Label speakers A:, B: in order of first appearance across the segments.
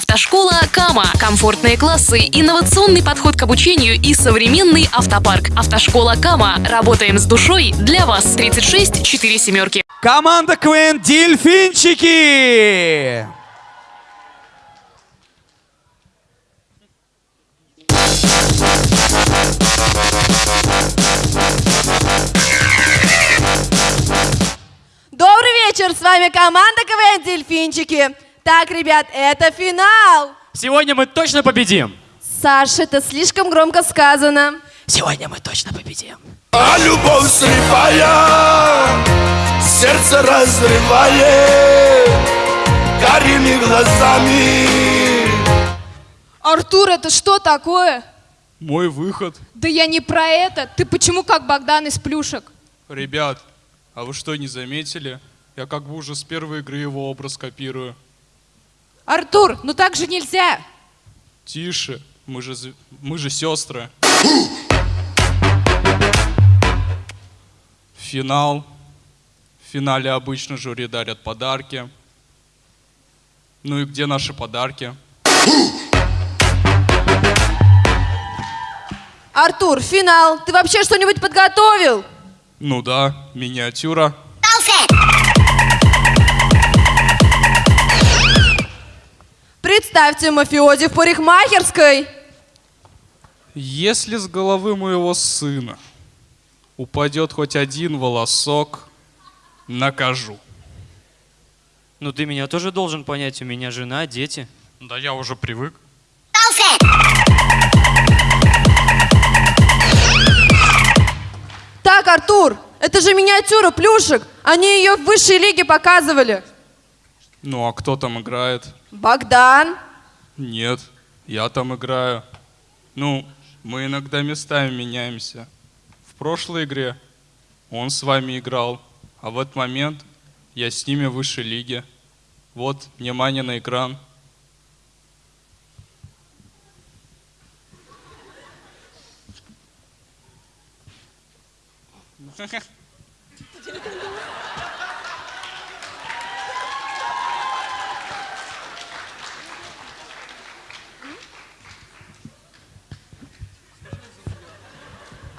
A: Автошкола Кама. Комфортные классы, инновационный подход к обучению и современный автопарк. Автошкола Кама. Работаем с душой для вас. 36 4 семерки.
B: Команда КВН «Дельфинчики».
C: Добрый вечер, с вами команда КВН «Дельфинчики». Так, ребят, это финал.
D: Сегодня мы точно победим.
C: Саша, это слишком громко сказано.
D: Сегодня мы точно победим.
E: А любовь слепая Сердце разрывает Карими глазами
F: Артур, это что такое?
G: Мой выход.
F: Да я не про это. Ты почему как Богдан из плюшек?
G: Ребят, а вы что, не заметили? Я как бы уже с первой игры его образ копирую.
F: Артур, ну так же нельзя.
G: Тише, мы же, мы же сестры. Финал. В финале обычно жюри дарят подарки. Ну и где наши подарки?
C: Артур, финал. Ты вообще что-нибудь подготовил?
G: Ну да, миниатюра.
C: Представьте мафиози в парикмахерской.
G: Если с головы моего сына упадет хоть один волосок, накажу.
D: Ну ты меня тоже должен понять, у меня жена, дети.
G: Да я уже привык.
C: Так, Артур, это же миниатюра плюшек. Они ее в высшей лиге показывали.
G: Ну а кто там играет?
C: Богдан.
G: Нет, я там играю. Ну, мы иногда местами меняемся. В прошлой игре он с вами играл, а в этот момент я с ними в высшей лиге. Вот, внимание на экран.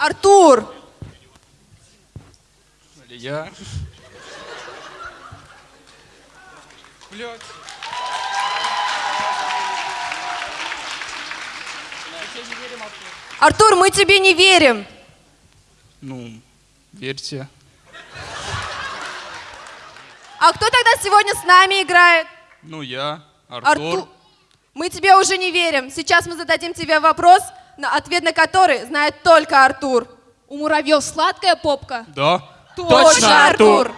C: Артур,
G: Я. Блядь.
C: Артур, мы тебе не верим.
G: Ну, верьте.
C: А кто тогда сегодня с нами играет?
G: Ну, я, Артур.
C: Артур. Мы тебе уже не верим. Сейчас мы зададим тебе вопрос, на ответ на который знает только Артур.
F: У муравьев сладкая попка.
G: Да.
C: Точно, Артур.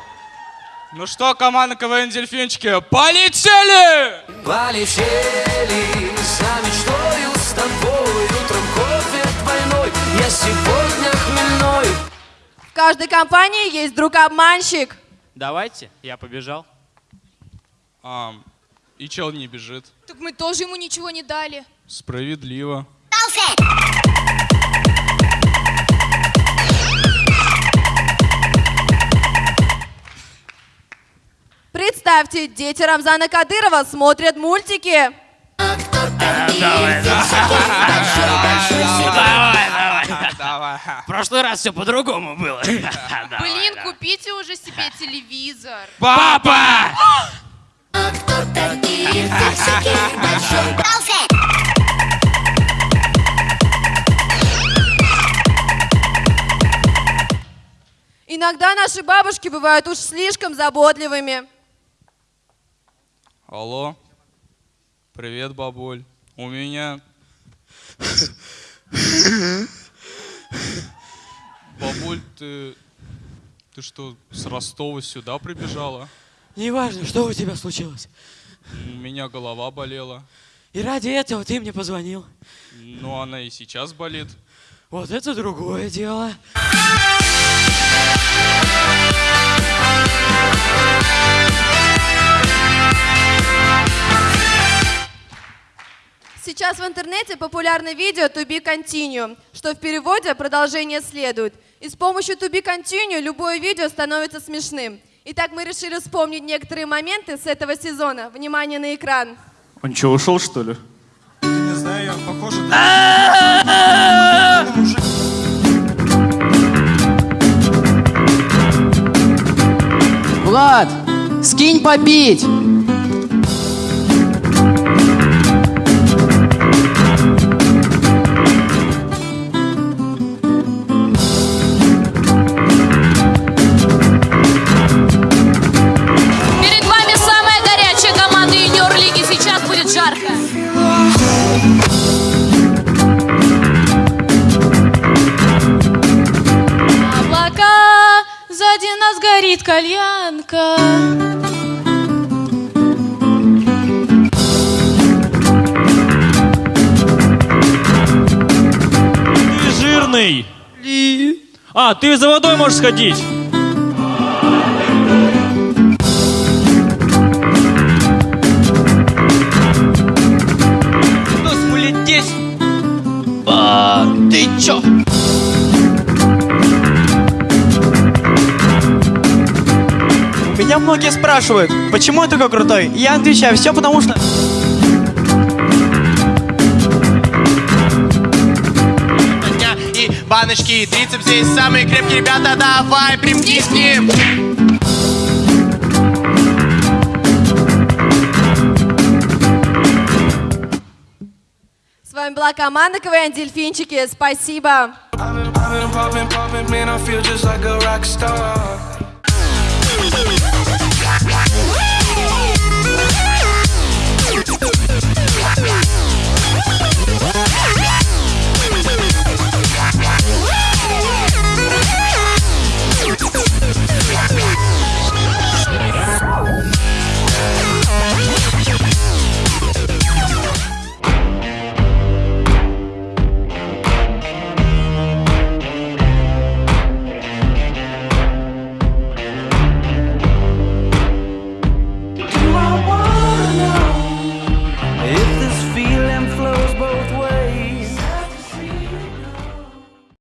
G: Ну что, команда КВН Дельфинчики, полетели!
H: Полетели за мечтою с тобой Утром кофе двойной Я сегодня хмельной
C: В каждой компании есть друг-обманщик.
D: Давайте, я побежал.
G: А, и чел не бежит.
F: Так мы тоже ему ничего не дали.
G: Справедливо.
C: Представьте, дети Рамзана Кадырова смотрят мультики.
D: В прошлый раз все по-другому было.
F: Блин, купите уже себе телевизор.
D: Папа!
C: Иногда наши бабушки бывают уж слишком заботливыми.
G: Алло. Привет, бабуль. У меня... Бабуль, ты... Ты что, с Ростова сюда прибежала?
I: Неважно, что у тебя случилось.
G: У меня голова болела.
I: И ради этого ты мне позвонил.
G: Ну, она и сейчас болит.
I: Вот это другое дело.
C: Сейчас в интернете популярно видео To Be Continue, что в переводе продолжение следует. И с помощью To Be Continue любое видео становится смешным. Итак, мы решили вспомнить некоторые моменты с этого сезона. Внимание на экран.
J: Он что, ушел, что ли?
K: Не знаю, я похоже...
F: Влад, скинь попить!
L: Перед
M: Облака.
J: Ты жирный. А, ты за водой можешь сходить.
N: Ну, смулетесь! А, ты чё?
O: Меня многие спрашивают, почему я такой крутой? И Я отвечаю, все потому что...
P: И баночки, и трицепс здесь самые крепкие ребята Давай, примкнись к ним
Q: С вами была команда КВН Дельфинчики. Спасибо.